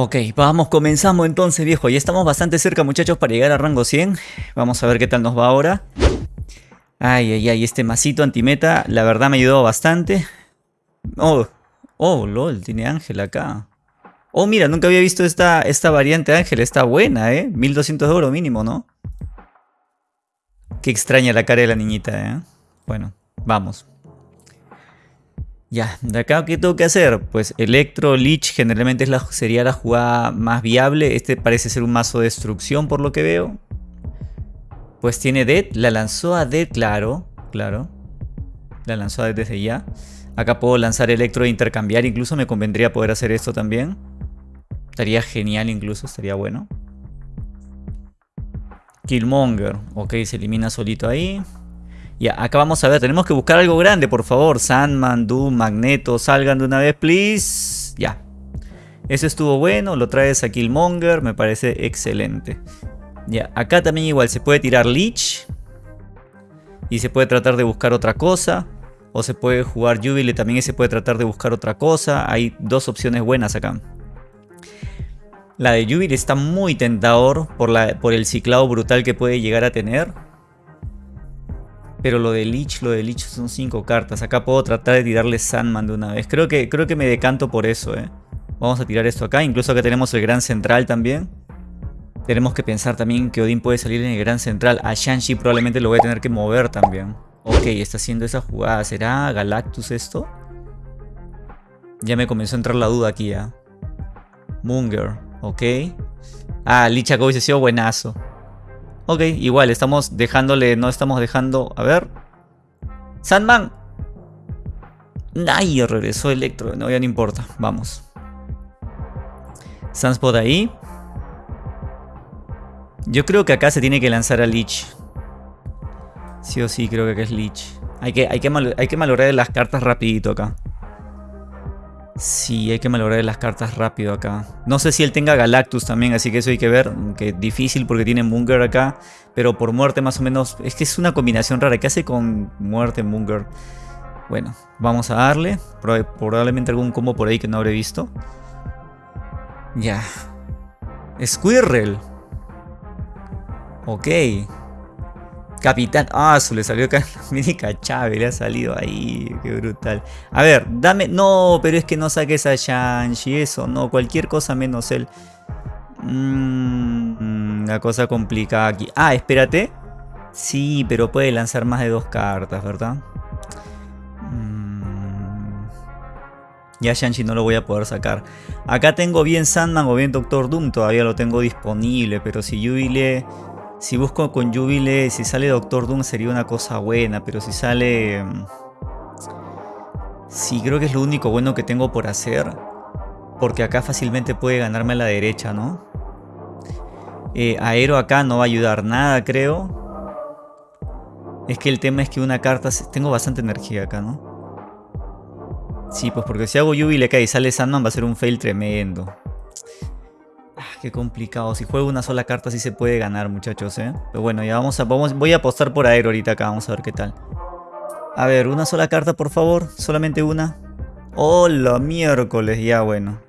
Ok, vamos, comenzamos entonces, viejo. Ya estamos bastante cerca, muchachos, para llegar a rango 100. Vamos a ver qué tal nos va ahora. Ay, ay, ay, este masito antimeta, la verdad me ayudó bastante. Oh, oh, lol, tiene ángel acá. Oh, mira, nunca había visto esta, esta variante ángel. Está buena, ¿eh? 1200 de oro mínimo, ¿no? Qué extraña la cara de la niñita, ¿eh? Bueno, vamos. Ya, de acá, ¿qué tengo que hacer? Pues Electro Lich generalmente es la, sería la jugada más viable. Este parece ser un mazo de destrucción por lo que veo. Pues tiene Dead, la lanzó a Dead, claro, claro. La lanzó a Dead desde ya. Acá puedo lanzar Electro e intercambiar, incluso me convendría poder hacer esto también. Estaría genial incluso, estaría bueno. Killmonger, ok, se elimina solito ahí. Ya, acá vamos a ver, tenemos que buscar algo grande, por favor. Sandman, Doom, Magneto, salgan de una vez, please. Ya. Eso estuvo bueno, lo traes a Killmonger, me parece excelente. Ya, acá también igual se puede tirar Leech. Y se puede tratar de buscar otra cosa. O se puede jugar Jubilee también se puede tratar de buscar otra cosa. Hay dos opciones buenas acá. La de Jubilee está muy tentador por, la, por el ciclado brutal que puede llegar a tener. Pero lo de Lich, lo de Lich son 5 cartas. Acá puedo tratar de tirarle Sandman de una vez. Creo que, creo que me decanto por eso, eh. Vamos a tirar esto acá. Incluso acá tenemos el Gran Central también. Tenemos que pensar también que Odin puede salir en el Gran Central. A Shanshi probablemente lo voy a tener que mover también. Ok, está haciendo esa jugada. ¿Será Galactus esto? Ya me comenzó a entrar la duda aquí, ya. Munger, ok. Ah, Lich Jacobi se ha sido buenazo. Ok, igual, estamos dejándole, no estamos dejando... A ver. Sandman. Ay, regresó Electro. No, ya no importa. Vamos. Sunspot ahí. Yo creo que acá se tiene que lanzar a Lich. Sí o sí, creo que acá es Lich. Hay que, hay que, hay que las cartas rapidito acá. Sí, hay que malograr las cartas rápido acá. No sé si él tenga Galactus también, así que eso hay que ver. Que difícil porque tiene Munger acá. Pero por muerte más o menos... Es que es una combinación rara. ¿Qué hace con muerte Munger? Bueno, vamos a darle. Probablemente algún combo por ahí que no habré visto. Ya. Squirrel. Ok. Capitán. Ah, su le salió acá. Mítica Chávez, le ha salido ahí. Qué brutal. A ver, dame. No, pero es que no saques a Shanshi. Eso, no. Cualquier cosa menos él. Mmm, la cosa complicada aquí. Ah, espérate. Sí, pero puede lanzar más de dos cartas, ¿verdad? Mm. Ya Shanshi no lo voy a poder sacar. Acá tengo bien Sandman o bien Doctor Doom. Todavía lo tengo disponible. Pero si Jubilee si busco con Jubilee, si sale Doctor Doom sería una cosa buena, pero si sale... Mm, sí, creo que es lo único bueno que tengo por hacer. Porque acá fácilmente puede ganarme a la derecha, ¿no? Eh, Aero acá no va a ayudar nada, creo. Es que el tema es que una carta... Tengo bastante energía acá, ¿no? Sí, pues porque si hago Jubilee acá y sale Sandman va a ser un fail tremendo. Ah, qué complicado. Si juego una sola carta sí se puede ganar, muchachos, ¿eh? Pero bueno, ya vamos a... Vamos, voy a apostar por Aero ahorita acá. Vamos a ver qué tal. A ver, una sola carta, por favor. Solamente una. Hola, miércoles. Ya, bueno.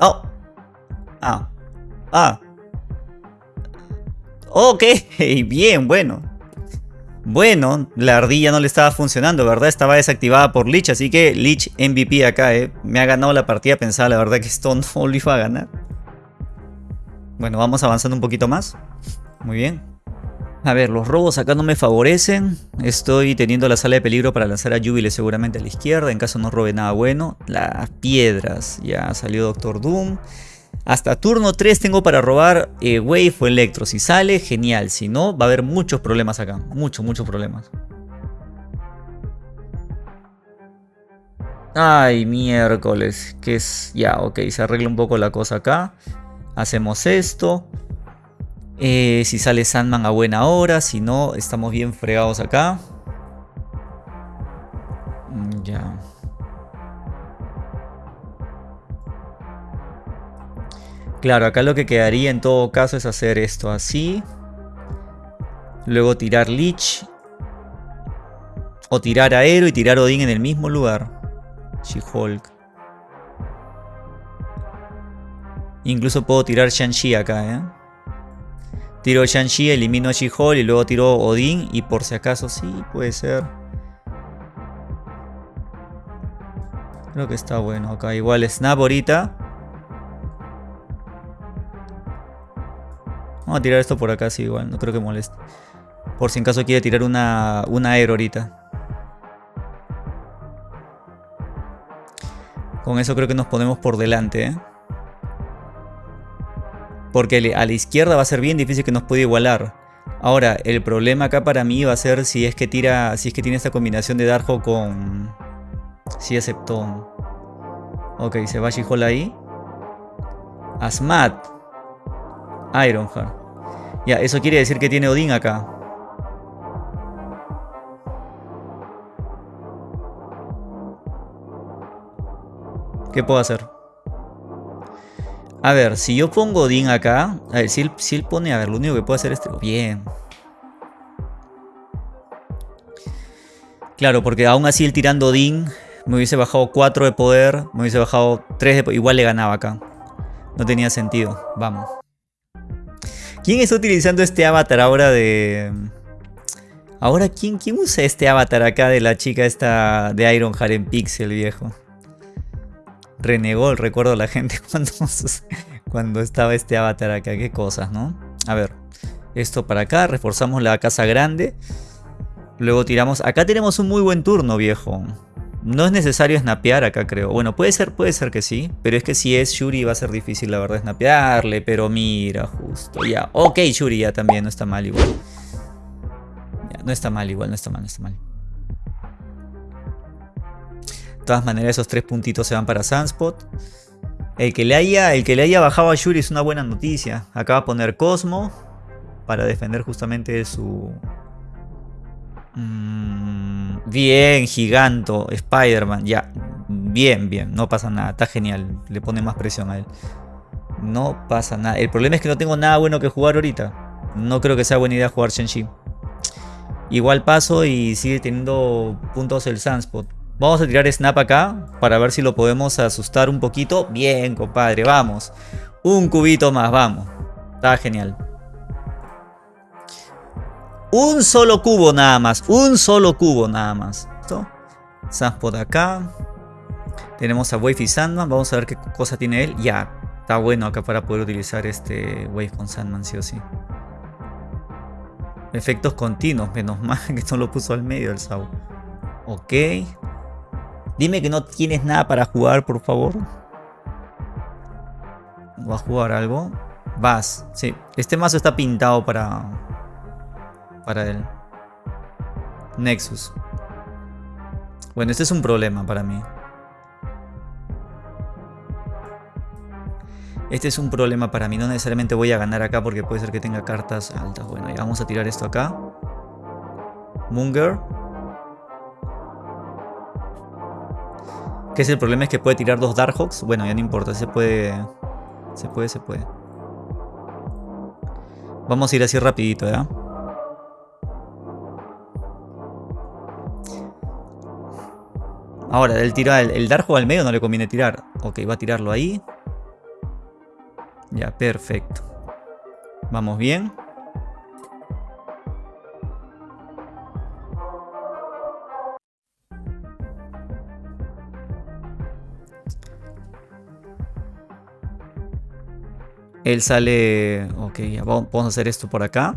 ¡Oh! Ah. Ah. Ok. Bien, bueno. Bueno, la ardilla no le estaba funcionando, ¿verdad? Estaba desactivada por Lich, así que Lich MVP acá, ¿eh? Me ha ganado la partida, pensaba la verdad que esto no lo iba a ganar. Bueno, vamos avanzando un poquito más. Muy bien. A ver, los robos acá no me favorecen. Estoy teniendo la sala de peligro para lanzar a Jubilee seguramente a la izquierda. En caso no robe nada bueno. Las piedras. Ya salió Doctor Doom. Hasta turno 3 tengo para robar eh, Wave o Electro. Si sale, genial. Si no, va a haber muchos problemas acá. Muchos, muchos problemas. Ay, miércoles. Que es... Ya, ok. Se arregla un poco la cosa acá. Hacemos esto. Eh, si sale Sandman a buena hora. Si no, estamos bien fregados acá. Mm, ya. Claro, acá lo que quedaría en todo caso es hacer esto así. Luego tirar Lich. O tirar Aero y tirar Odin en el mismo lugar. She-Hulk. Incluso puedo tirar Shang-Chi acá, ¿eh? Tiro Shang-Chi, elimino a She-Hulk y luego tiro Odin. Y por si acaso, sí, puede ser. Creo que está bueno acá. Igual Snap ahorita. Vamos a tirar esto por acá, sí, igual. No creo que moleste. Por si en caso quiere tirar una, una aero ahorita. Con eso creo que nos ponemos por delante, ¿eh? Porque a la izquierda va a ser bien difícil que nos pueda igualar. Ahora, el problema acá para mí va a ser si es que tira. Si es que tiene esta combinación de Darjo con. Si aceptó. Ok, se va She-Hulk ahí. Asmat. Ironheart. Ya, eso quiere decir que tiene Odin acá. ¿Qué puedo hacer? A ver, si yo pongo Odin acá. A ver, si él, si él pone. A ver, lo único que puedo hacer es. Bien. Claro, porque aún así el tirando Odin me hubiese bajado 4 de poder, me hubiese bajado 3 de poder, igual le ganaba acá. No tenía sentido. Vamos. ¿Quién está utilizando este avatar ahora de... Ahora, ¿quién, quién usa este avatar acá de la chica esta de Ironheart en Pixel, viejo? Renegó recuerdo a la gente cuando, cuando estaba este avatar acá. Qué cosas, ¿no? A ver, esto para acá, reforzamos la casa grande. Luego tiramos... Acá tenemos un muy buen turno, viejo. No es necesario snapear acá, creo. Bueno, puede ser, puede ser que sí. Pero es que si es Shuri va a ser difícil, la verdad, snapearle. Pero mira, justo, ya. Ok, Shuri ya también, no está mal igual. No está mal igual, no está mal, no está mal. Todas maneras, esos tres puntitos se van para Sunspot. El que le haya, el que le haya bajado a Shuri es una buena noticia. Acá va a poner Cosmo para defender justamente su... Mm, bien, Giganto, Spider-Man, ya. Bien, bien, no pasa nada, está genial. Le pone más presión a él. No pasa nada. El problema es que no tengo nada bueno que jugar ahorita. No creo que sea buena idea jugar Shang-Chi. Igual paso y sigue teniendo puntos el Sunspot. Vamos a tirar snap acá para ver si lo podemos asustar un poquito. Bien, compadre, vamos. Un cubito más, vamos. Está genial. Un solo cubo nada más. Un solo cubo nada más. ¿Listo? Sunspot acá. Tenemos a Wave y Sandman. Vamos a ver qué cosa tiene él. Ya. Está bueno acá para poder utilizar este Wave con Sandman, sí o sí. Efectos continuos. Menos mal que no lo puso al medio el Sau. Ok. Dime que no tienes nada para jugar, por favor. ¿Va a jugar algo? Vas. Sí. Este mazo está pintado para... Para él. Nexus. Bueno, este es un problema para mí. Este es un problema para mí. No necesariamente voy a ganar acá porque puede ser que tenga cartas altas. Bueno, ya vamos a tirar esto acá. Munger. Que es el problema es que puede tirar dos Darkhawks. Bueno, ya no importa, se puede. Se puede, se puede. Vamos a ir así rapidito, ¿ya? Ahora, el tira el, el Darkhawk al medio no le conviene tirar. Ok, va a tirarlo ahí. Ya, perfecto. Vamos bien. Él sale... Ok, ya vamos a hacer esto por acá.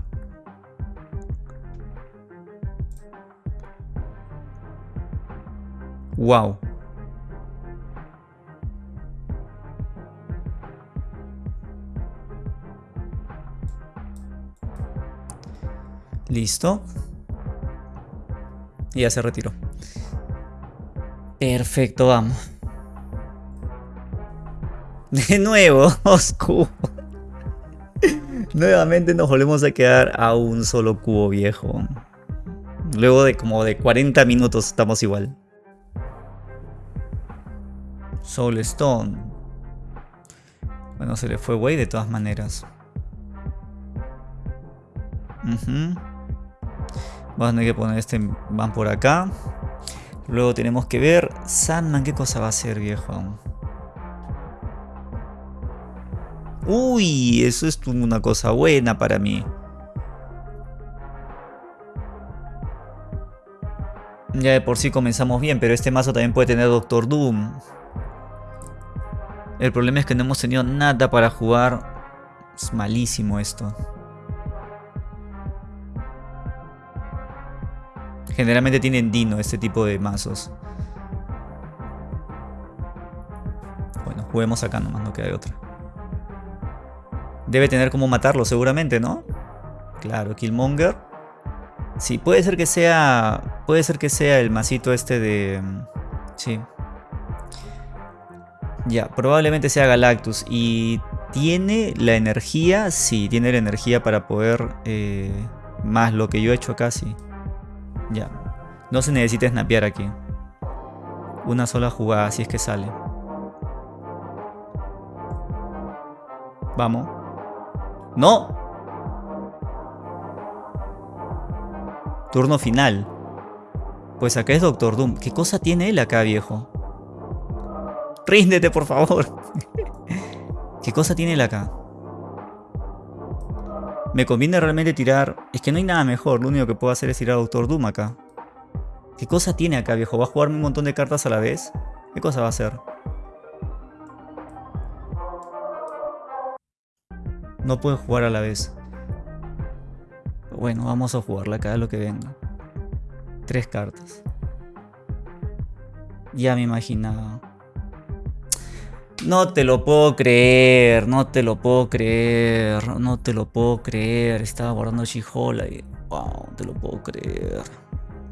Wow. Listo. Y ya se retiró. Perfecto, vamos. De nuevo, oscuro. Nuevamente nos volvemos a quedar a un solo cubo viejo. Luego de como de 40 minutos estamos igual. Soul Stone. Bueno, se le fue güey de todas maneras. Vamos a tener que poner este van por acá. Luego tenemos que ver Sandman, ¿qué cosa va a hacer viejo? Uy, eso es una cosa buena para mí. Ya de por sí comenzamos bien, pero este mazo también puede tener Doctor Doom. El problema es que no hemos tenido nada para jugar. Es malísimo esto. Generalmente tienen Dino este tipo de mazos. Bueno, juguemos acá nomás, no queda otra. Debe tener como matarlo seguramente, ¿no? Claro, Killmonger. Sí, puede ser que sea... Puede ser que sea el masito este de... Sí. Ya, probablemente sea Galactus. Y tiene la energía, sí, tiene la energía para poder... Eh, más lo que yo he hecho acá, sí. Ya. No se necesita snapear aquí. Una sola jugada, así es que sale. Vamos. ¡No! Turno final. Pues acá es Doctor Doom. ¿Qué cosa tiene él acá, viejo? Ríndete, por favor. ¿Qué cosa tiene él acá? Me conviene realmente tirar... Es que no hay nada mejor. Lo único que puedo hacer es tirar a Doctor Doom acá. ¿Qué cosa tiene acá, viejo? ¿Va a jugarme un montón de cartas a la vez? ¿Qué cosa va a hacer? No puede jugar a la vez. Bueno, vamos a jugarla acá, lo que venga. Tres cartas. Ya me imaginaba. No te lo puedo creer, no te lo puedo creer, no te lo puedo creer. Estaba guardando Shihola y... Wow, te lo puedo creer.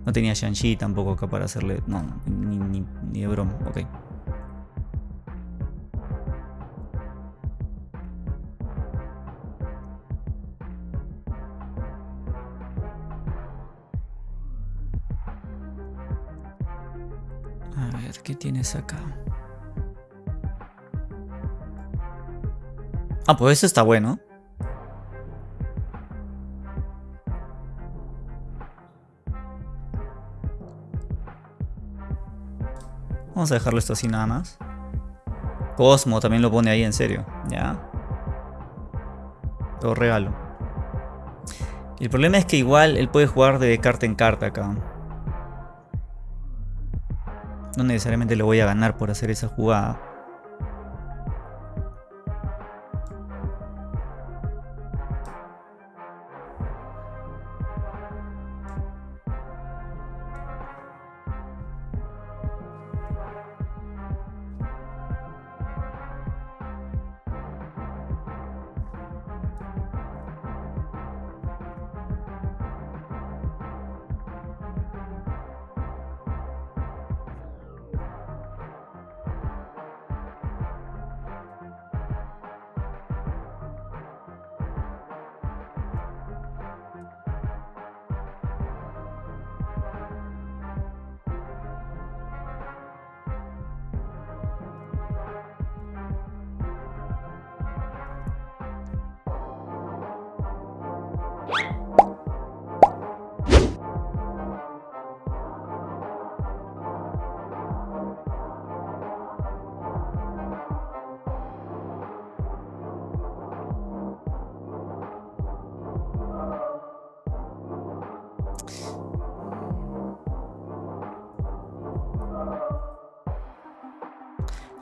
No tenía Shang-Chi tampoco acá para hacerle... No, ni, ni, ni de broma, ok. Tienes acá? Ah, pues eso está bueno. Vamos a dejarlo esto así nada más. Cosmo también lo pone ahí en serio. Ya. Todo regalo. El problema es que igual él puede jugar de carta en carta acá. No necesariamente le voy a ganar por hacer esa jugada.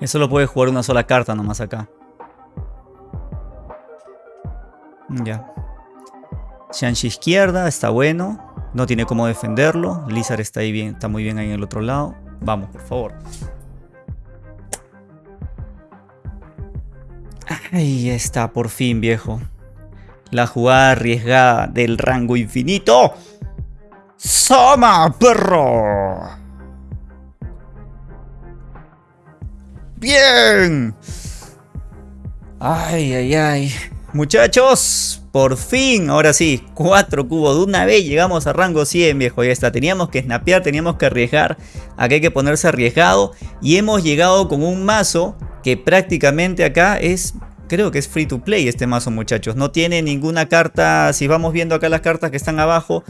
Eso lo puede jugar una sola carta nomás acá. Ya. Shanshi izquierda, está bueno. No tiene cómo defenderlo. Lizard está ahí bien, está muy bien ahí en el otro lado. Vamos, por favor. Ahí está, por fin, viejo. La jugada arriesgada del rango infinito. ¡Soma, perro! Bien. Ay, ay, ay. Muchachos, por fin, ahora sí, cuatro cubos de una vez llegamos a rango 100, viejo. Ya está, teníamos que snapear, teníamos que arriesgar. Aquí hay que ponerse arriesgado. Y hemos llegado con un mazo que prácticamente acá es creo que es free to play este mazo muchachos. No tiene ninguna carta, si vamos viendo acá las cartas que están abajo,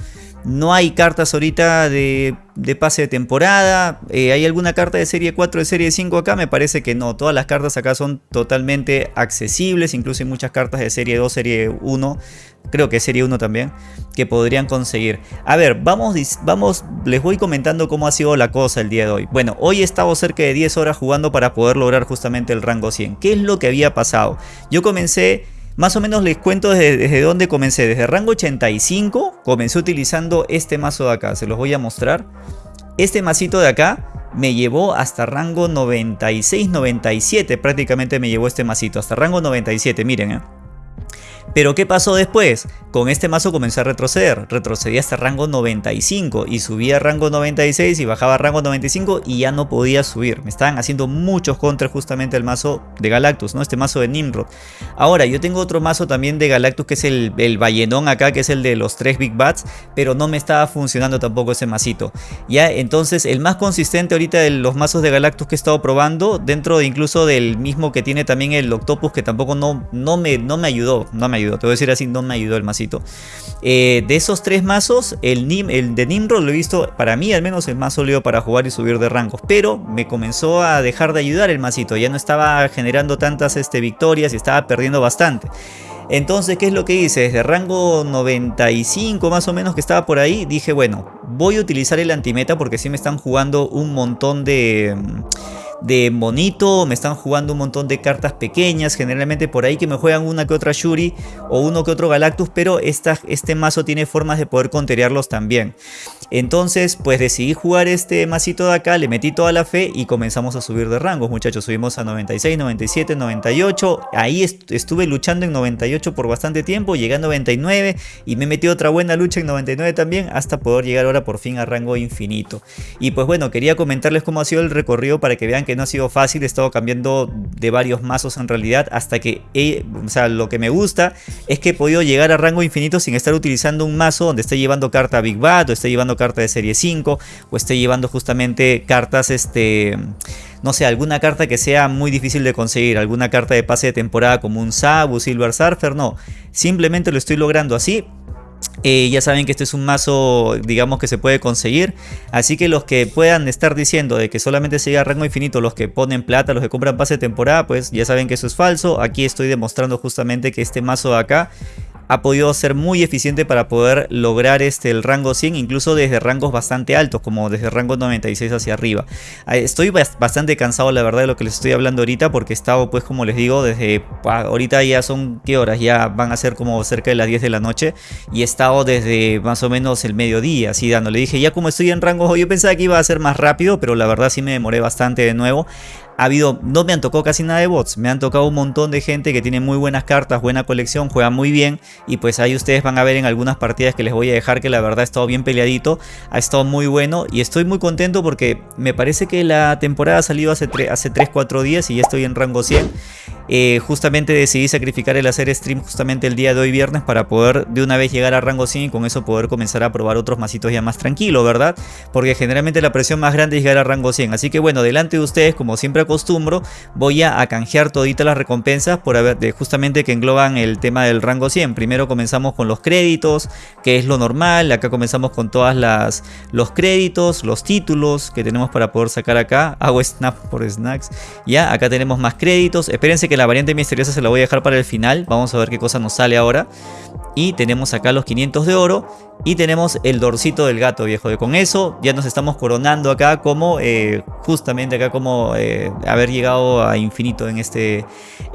No hay cartas ahorita de, pase de temporada. Eh, ¿Hay alguna carta de serie 4, de serie 5 acá? Me parece que no. Todas las cartas acá son totalmente accesibles. Incluso hay muchas cartas de serie 2, serie 1 creo que serie 1 también, que podrían conseguir. A ver, vamos, vamos, les voy comentando cómo ha sido la cosa el día de hoy. Bueno, hoy he estado cerca de 10 horas jugando para poder lograr justamente el rango 100. ¿Qué es lo que había pasado? Yo comencé más o menos les cuento desde, dónde comencé. Desde rango 85 comencé utilizando este mazo de acá. Se los voy a mostrar. Este masito de acá me llevó hasta rango 96, 97 prácticamente me llevó este masito. Hasta rango 97, miren eh. Pero ¿qué pasó después? Con este mazo comencé a retroceder, retrocedí hasta rango 95 y subía a rango 96 y bajaba a rango 95 y ya no podía subir. Me estaban haciendo muchos contras justamente el mazo de Galactus, ¿no? Este mazo de Nimrod. Ahora, yo tengo otro mazo también de Galactus que es el, el Ballenón acá, que es el de los tres Big Bats, pero no me estaba funcionando tampoco ese masito. Ya, entonces el más consistente ahorita de los mazos de Galactus que he estado probando, dentro de incluso del mismo que tiene también el Octopus, que tampoco no, no, me, no me ayudó, no me ayudó te voy a decir así, no me ayudó el masito. Eh, de esos tres mazos, el, de Nimrod lo he visto, para mí al menos, el más sólido para jugar y subir de rangos. Pero me comenzó a dejar de ayudar el masito, ya no estaba generando tantas este, victorias y estaba perdiendo bastante. Entonces, ¿qué es lo que hice? Desde rango 95 más o menos que estaba por ahí, dije, bueno, voy a utilizar el antimeta porque sí me están jugando un montón de de monito, me están jugando un montón de cartas pequeñas, generalmente por ahí que me juegan una que otra Shuri o uno que otro Galactus, pero esta, este mazo tiene formas de poder conterearlos también. Entonces, pues decidí jugar este masito de acá, le metí toda la fe y comenzamos a subir de rangos, muchachos. Subimos a 96, 97, 98. Ahí estuve luchando en 98 por bastante tiempo, llegué a 99 y me metí otra buena lucha en 99 también hasta poder llegar ahora por fin a rango infinito. Y pues bueno, quería comentarles cómo ha sido el recorrido para que vean que no ha sido fácil, he estado cambiando de varios mazos en realidad hasta que, o sea, lo que me gusta es que he podido llegar a rango infinito sin estar utilizando un mazo donde esté llevando carta Big Bad o esté llevando carta de serie 5 o esté llevando justamente cartas, este, no sé, alguna carta que sea muy difícil de conseguir, alguna carta de pase de temporada como un Sabu, Silver Surfer, no, simplemente lo estoy logrando así eh, ya saben que este es un mazo, digamos, que se puede conseguir. Así que los que puedan estar diciendo de que solamente se llega a rango infinito, los que ponen plata, los que compran pase de temporada, pues ya saben que eso es falso. Aquí estoy demostrando justamente que este mazo de acá ha podido ser muy eficiente para poder lograr este, el rango 100, incluso desde rangos bastante altos, como desde rango 96 hacia arriba. Estoy bastante cansado, la verdad, de lo que les estoy hablando ahorita, porque he estado, pues, como les digo, desde ahorita ya son, ¿qué horas? Ya van a ser como cerca de las 10 de la noche, y he estado desde más o menos el mediodía, así dándole. Dije, ya como estoy en rango, yo pensaba que iba a ser más rápido, pero la verdad sí me demoré bastante de nuevo ha habido, no me han tocado casi nada de bots, me han tocado un montón de gente que tiene muy buenas cartas, buena colección, juega muy bien y pues ahí ustedes van a ver en algunas partidas que les voy a dejar que la verdad ha estado bien peleadito, ha estado muy bueno y estoy muy contento porque me parece que la temporada ha salido hace, hace 3-4 días y ya estoy en rango 100 eh, justamente decidí sacrificar el hacer stream justamente el día de hoy viernes para poder de una vez llegar a rango 100 y con eso poder comenzar a probar otros masitos ya más tranquilo, ¿verdad? Porque generalmente la presión más grande es llegar a rango 100. Así que bueno, delante de ustedes, como siempre acostumbro, voy a, canjear toditas las recompensas por haber, de, justamente que engloban el tema del rango 100. Primero comenzamos con los créditos, que es lo normal. Acá comenzamos con todas las los créditos, los títulos que tenemos para poder sacar acá. Hago snap por snacks. Ya, acá tenemos más créditos. Espérense que la variante misteriosa se la voy a dejar para el final. Vamos a ver qué cosa nos sale ahora. Y tenemos acá los 500 de oro. Y tenemos el dorcito del gato, viejo. Y con eso ya nos estamos coronando acá como, eh, justamente acá como eh, haber llegado a infinito en, este,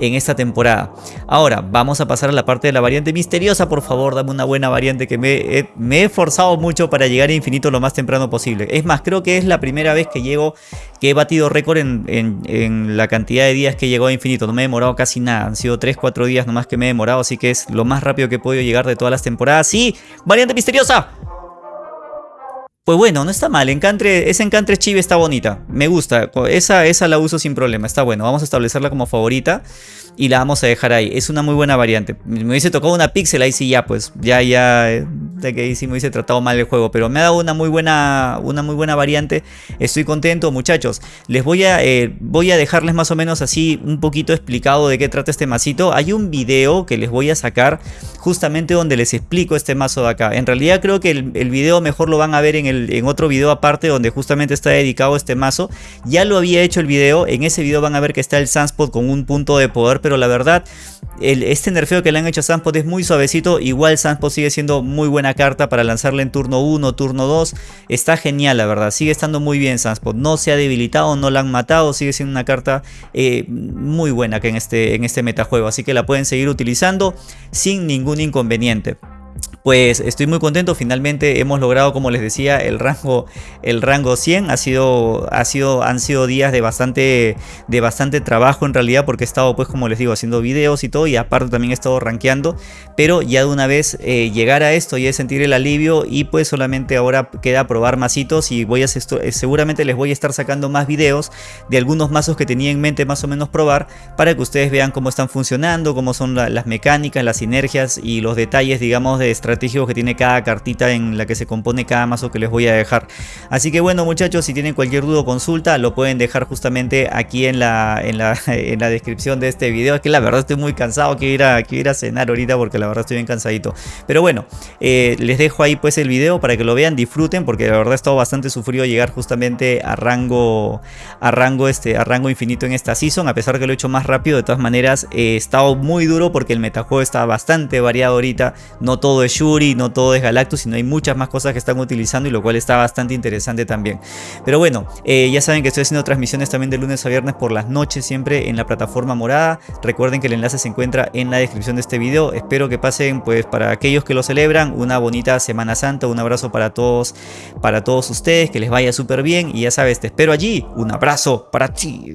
en esta temporada. Ahora, vamos a pasar a la parte de la variante misteriosa. Por favor, dame una buena variante que me, me he esforzado mucho para llegar a infinito lo más temprano posible. Es más, creo que es la primera vez que llego, que he batido récord en, en, la cantidad de días que llegó a infinito. No me he demorado casi nada. Han sido 3-4 días nomás que me he demorado. Así que es lo más rápido que he podido llegar de todas las temporadas. Sí, variante misteriosa pues bueno, no está mal, encantre, ese encantre chive está bonita, me gusta, esa, esa la uso sin problema, está bueno, vamos a establecerla como favorita y la vamos a dejar ahí. Es una muy buena variante. Me hubiese tocado una pixel, ahí sí ya, pues ya, ya, de que ahí sí me hubiese tratado mal el juego. Pero me ha dado una muy buena, una muy buena variante. Estoy contento, muchachos. Les voy a, eh, voy a dejarles más o menos así un poquito explicado de qué trata este masito. Hay un video que les voy a sacar justamente donde les explico este mazo de acá. En realidad creo que el video mejor lo van a ver en, el, en otro video aparte donde justamente está dedicado este mazo. Ya lo había hecho el video, en ese video van a ver que está el Sunspot con un punto de poder, pero la verdad este nerfeo que le han hecho a Sunspot es muy suavecito, igual Sunspot sigue siendo muy buena carta para lanzarle en turno 1, turno 2, está genial la verdad, sigue estando muy bien Sunspot, no se ha debilitado, no la han matado, sigue siendo una carta eh, muy buena que en este, en este metajuego, así que la pueden seguir utilizando sin ningún inconveniente pues estoy muy contento. Finalmente hemos logrado, como les decía, el rango, el rango 100. Ha sido, ha sido, han sido días de bastante, de bastante trabajo en realidad porque he estado, pues como les digo, haciendo videos y todo y aparte también he estado rankeando. Pero ya de una vez eh, llegar a esto y sentir el alivio y pues solamente ahora queda probar masitos y voy a eh, seguramente les voy a estar sacando más videos de algunos mazos que tenía en mente más o menos probar para que ustedes vean cómo están funcionando, cómo son las mecánicas, las sinergias y los detalles, digamos, de estratégicos que tiene cada cartita en la que se compone cada mazo que les voy a dejar. Así que bueno muchachos, si tienen cualquier duda o consulta, lo pueden dejar justamente aquí en la, en la, en la descripción de este video. Es que la verdad estoy muy cansado, quiero ir a, quiero ir a cenar ahorita porque la verdad estoy bien cansadito. Pero bueno, eh, les dejo ahí pues el video para que lo vean, disfruten porque la verdad he estado bastante sufrido llegar justamente a rango, a rango, este, a rango infinito en esta season. A pesar que lo he hecho más rápido, de todas maneras he estado muy duro porque el metajuego está bastante variado ahorita. No todo es Shuri, no todo es Galactus, sino hay muchas más cosas que están utilizando y lo cual está bastante interesante también. Pero bueno, eh, ya saben que estoy haciendo transmisiones también de lunes a viernes por las noches siempre en la plataforma morada. Recuerden que el enlace se encuentra en la descripción de este video. Espero que pasen pues para aquellos que lo celebran una bonita Semana Santa. Un abrazo para todos, para todos ustedes, que les vaya súper bien y ya sabes, te espero allí. Un abrazo para ti.